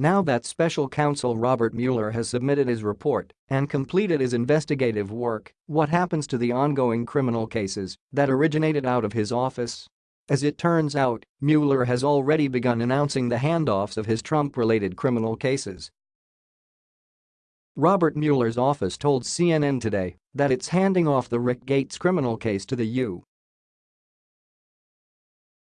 Now that special counsel Robert Mueller has submitted his report and completed his investigative work, what happens to the ongoing criminal cases that originated out of his office? As it turns out, Mueller has already begun announcing the handoffs of his Trump-related criminal cases. Robert Mueller's office told CNN today that it's handing off the Rick Gates criminal case to the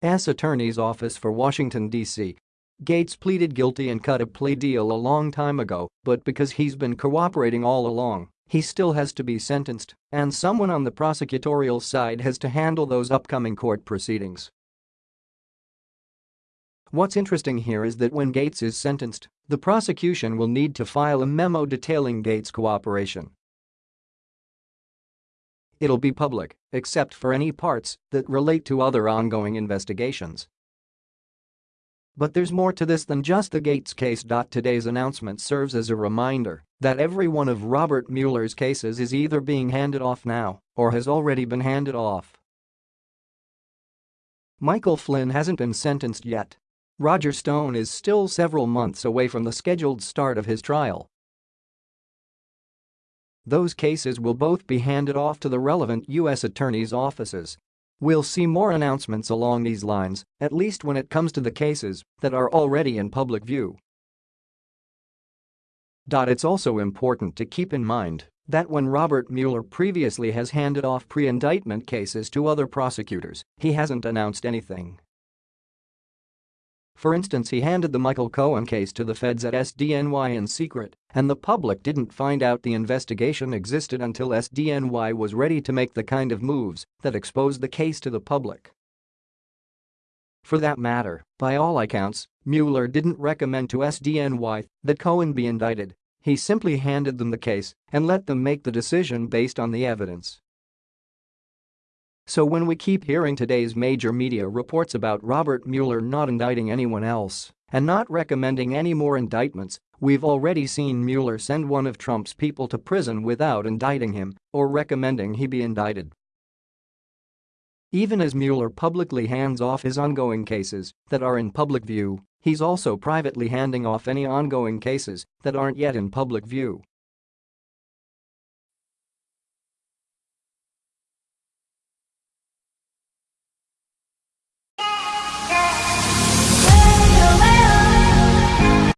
U.S. Attorney's Office for Washington, D.C. Gates pleaded guilty and cut a plea deal a long time ago, but because he's been cooperating all along, he still has to be sentenced, and someone on the prosecutorial side has to handle those upcoming court proceedings. What's interesting here is that when Gates is sentenced, the prosecution will need to file a memo detailing Gates' cooperation. It'll be public, except for any parts that relate to other ongoing investigations. But there's more to this than just the Gates case. Today's announcement serves as a reminder that every one of Robert Mueller's cases is either being handed off now or has already been handed off. Michael Flynn hasn't been sentenced yet, Roger Stone is still several months away from the scheduled start of his trial. Those cases will both be handed off to the relevant U.S. attorney's offices. We'll see more announcements along these lines, at least when it comes to the cases that are already in public view. It's also important to keep in mind that when Robert Mueller previously has handed off pre-indictment cases to other prosecutors, he hasn't announced anything. For instance he handed the Michael Cohen case to the feds at SDNY in secret, and the public didn't find out the investigation existed until SDNY was ready to make the kind of moves that exposed the case to the public. For that matter, by all accounts, Mueller didn't recommend to SDNY that Cohen be indicted, he simply handed them the case and let them make the decision based on the evidence. So when we keep hearing today's major media reports about Robert Mueller not indicting anyone else and not recommending any more indictments, we've already seen Mueller send one of Trump's people to prison without indicting him or recommending he be indicted. Even as Mueller publicly hands off his ongoing cases that are in public view, he's also privately handing off any ongoing cases that aren't yet in public view.